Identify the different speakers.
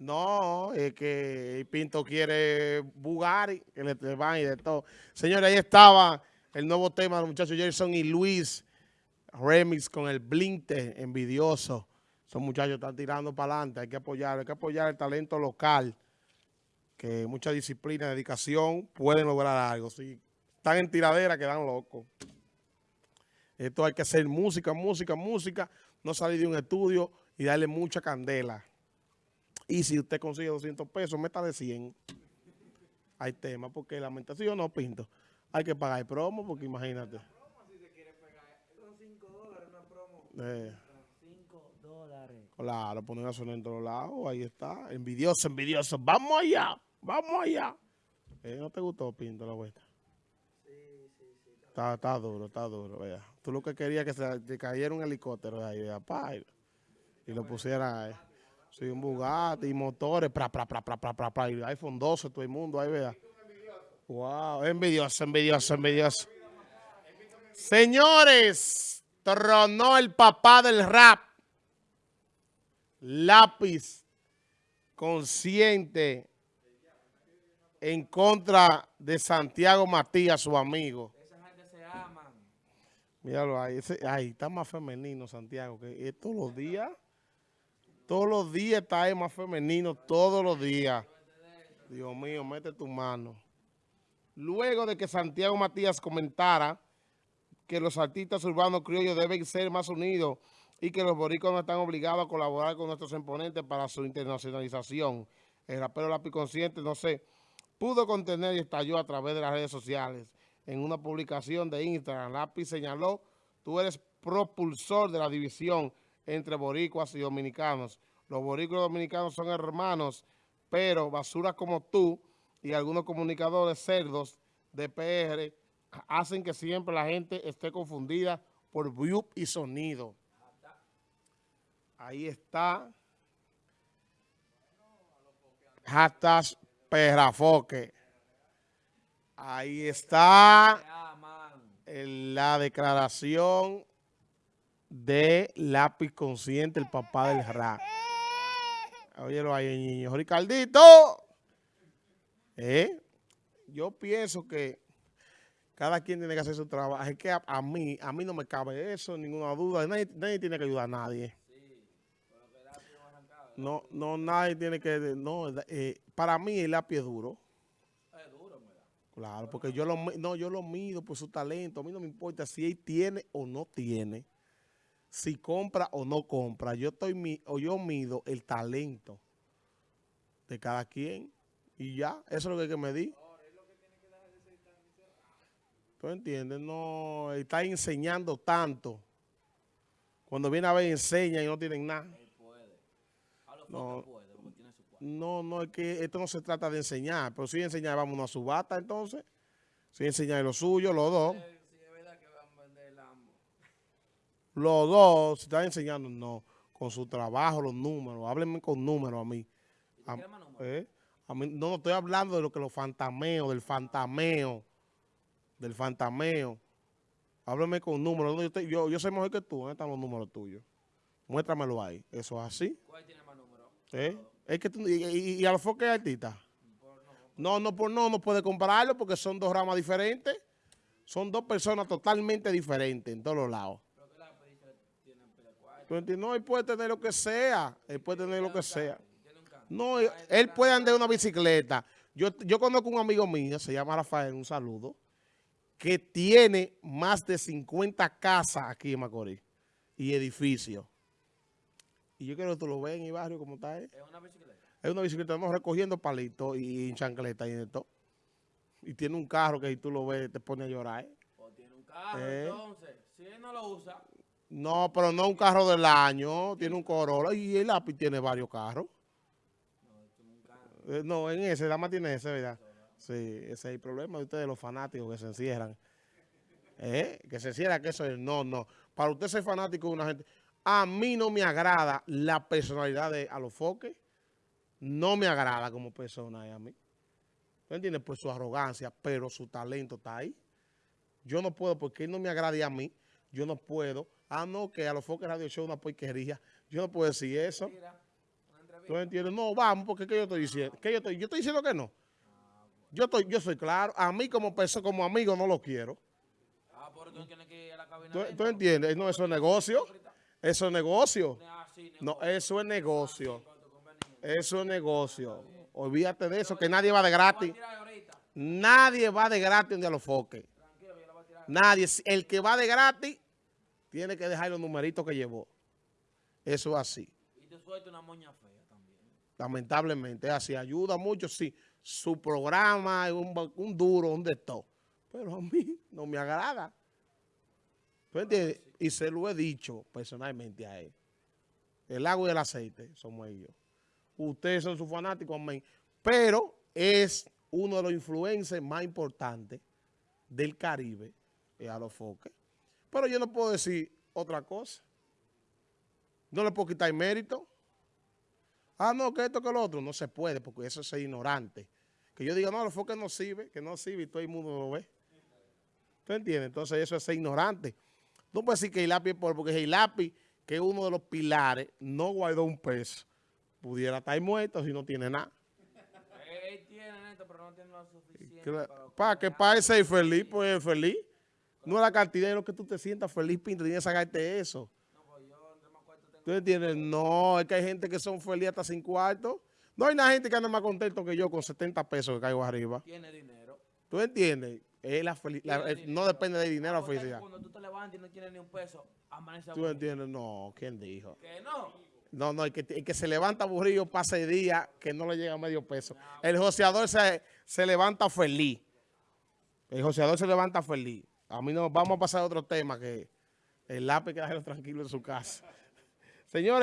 Speaker 1: No, es que Pinto quiere Bugari, que le, le van y de todo. Señores, ahí estaba el nuevo tema de los muchachos Jason y Luis Remix con el Blinte envidioso. Esos muchachos están tirando para adelante, hay que apoyar, hay que apoyar el talento local, que mucha disciplina, dedicación, pueden lograr algo. Si están en tiradera, quedan locos. Esto hay que hacer música, música, música, no salir de un estudio y darle mucha candela. Y si usted consigue 200 pesos, meta de 100. Hay tema, porque la mentación no pinto. Hay que pagar el promo, porque imagínate. Eh.
Speaker 2: 5 dólares.
Speaker 1: Claro, poner a sonar en todos lados, ahí está. Envidioso, envidioso. Vamos allá, vamos allá. Eh, ¿No te gustó, Pinto, la vuelta? Está, está duro, está duro, vea. Tú lo que querías que se te cayera un helicóptero de ahí, vea, pa, y, y lo pusiera ahí. Sí, un Bugatti, motores, pra, pra, pra, iPhone 12, todo el mundo, ahí, vea. Wow, envidioso, envidioso, envidioso. Señores, tronó el papá del rap. Lápiz consciente en contra de Santiago Matías, su amigo.
Speaker 2: Esa gente se aman.
Speaker 1: Míralo ahí, ahí está más femenino Santiago, que todos los días, todos los días está ahí más femenino, todos los días. Dios mío, mete tu mano. Luego de que Santiago Matías comentara que los artistas urbanos criollos deben ser más unidos y que los boricuas no están obligados a colaborar con nuestros exponentes para su internacionalización. El rapero Lápiz Consciente, no sé, pudo contener y estalló a través de las redes sociales. En una publicación de Instagram, Lápiz señaló, tú eres propulsor de la división entre boricuas y dominicanos. Los boricuas dominicanos son hermanos, pero basura como tú y algunos comunicadores cerdos de PR hacen que siempre la gente esté confundida por view y sonido. Ahí está. Hashtag perrafoque. Ahí está la declaración de Lápiz Consciente, el papá del rap. Óyelo ahí, niño. Ricardito. ¿Eh? Yo pienso que cada quien tiene que hacer su trabajo. Es que a, mí, a mí no me cabe eso, ninguna duda. Nadie, nadie tiene que ayudar a nadie. No, no, nadie tiene que... No, eh, para mí el lápiz es duro. Claro, porque yo lo, no, yo lo mido por su talento. A mí no me importa si él tiene o no tiene, si compra o no compra. Yo estoy mi- o yo mido el talento de cada quien y ya, eso es lo que hay que medir. ¿Tú entiendes? No, está enseñando tanto. Cuando viene a ver enseña y no tienen nada. No.
Speaker 2: no.
Speaker 1: No, es que esto no se trata de enseñar, pero si enseñar, vamos a subasta entonces. Si enseñar lo suyo, los dos.
Speaker 2: Eh, Sí, es verdad que van a vender Lambo.
Speaker 1: Los dos, si están enseñando, no. Con su trabajo, los números. Háblenme con números a mí. ¿eh? A mí no, no estoy hablando de lo que los fantameos, del fantameo. Del fantameo. Háblame con números. Yo, te- yo, yo sé mejor que tú. ¿Dónde están los números tuyos? Muéstramelo ahí. Eso es así.
Speaker 2: ¿Cuál tiene más números?
Speaker 1: ¿eh? Es que tú, y, y- y a los foques artistas. No, no, por no, no puede compararlo porque son dos ramas diferentes. Son dos personas totalmente diferentes en todos los lados. No, él puede tener lo que sea. Él puede tener lo que sea. No, él, puede andar en una bicicleta. Yo, yo conozco un amigo mío, se llama Rafael, un saludo, que tiene más de 50 casas aquí en Macorís y edificios. Y yo quiero que tú lo veas en el barrio como está él.
Speaker 2: Es una bicicleta.
Speaker 1: Es una bicicleta, vamos recogiendo palitos y, chancleta y de todo. Y tiene un carro que si tú lo ves te pone a llorar. ¿eh?
Speaker 2: O tiene un carro,
Speaker 1: Eh.
Speaker 2: entonces. Si él no lo usa,
Speaker 1: No, pero no un carro del año, tiene un Corolla y el lápiz tiene varios carros.
Speaker 2: no.
Speaker 1: Eh, no, en ese, Dama tiene ese, ¿verdad? Sí, ese es el problema de ustedes, los fanáticos que se encierran. ¿Eh? Que se encierran, que eso es, no, no. Para usted ser fanático de una gente, a mí no me agrada la personalidad de Alofoque, no me agrada como persona a mí. ¿Tú entiendes? Por su arrogancia, pero su talento está ahí. Yo no puedo, porque él no me agrade a mí, yo no puedo. Ah, no, que Alofoque Radio Show una porquería. Yo no puedo decir eso. ¿Tú entiendes? No, vamos, porque ¿qué yo estoy diciendo? ¿Qué yo, estoy, yo estoy diciendo que no. Yo estoy, yo soy claro. A mí como persona, como amigo no lo quiero.
Speaker 2: Ah, pero tú tienes que ir a la cabina.
Speaker 1: ¿Tú, tú entiendes? No, eso es negocio. Eso es negocio.
Speaker 2: Ah,
Speaker 1: No, eso es negocio.
Speaker 2: conveniencia.
Speaker 1: Eso es negocio. Olvídate de eso, que nadie va de
Speaker 2: a
Speaker 1: gratis. Nadie va de gratis donde a los foques.
Speaker 2: A.
Speaker 1: Nadie. El que va de gratis tiene que dejar los numeritos que llevó. Eso es así.
Speaker 2: Y te suelto una moña fea también.
Speaker 1: Lamentablemente, es así. Ayuda mucho, sí. Su programa es un, duro, un de todo. Pero a mí no me agrada. ¿Tú entiendes? Y se lo he dicho personalmente a él. El agua y el aceite somos ellos. Ustedes son sus fanáticos, amén. Pero es uno de los influencers más importantes del Caribe, es a los foques. Pero yo no puedo decir otra cosa. No le puedo quitar mérito. Ah, no, que esto, que lo otro. No se puede, porque eso es ignorante. Que yo diga, no, los foques no sirve, que no sirve y todo el mundo lo ve. ¿Tú entiendes? Entonces eso es ser ignorante. No puedes decir que es pobre, porque Hilapi, que es uno de los pilares, no guardó un peso. Pudiera estar muerto si no tiene nada.
Speaker 2: Él, tiene esto, pero no tiene lo suficiente.
Speaker 1: Para, para que para ser feliz, pues es feliz. No es la cantidad de lo que tú te sientas feliz, Pinto, tienes que sacarte eso. ¿Tú entiendes? No, es que hay gente que son felices hasta sin cuarto. No hay una gente que anda más contento que yo con 70 pesos que caigo arriba.
Speaker 2: Tiene dinero.
Speaker 1: ¿Tú entiendes? Es la eh, no depende de dinero la felicidad.
Speaker 2: Cuando tú te levantas y no tienes ni un peso, amanece
Speaker 1: ¿Tú entiendes? No, ¿quién dijo?
Speaker 2: Que no.
Speaker 1: No, no, el que, el que se levanta aburrido pasa el día que no le llega medio peso. El joseador se, se levanta feliz. El joseador se levanta feliz. A mí no, vamos a pasar a otro tema que el lápiz que tranquilo en su casa. Señores.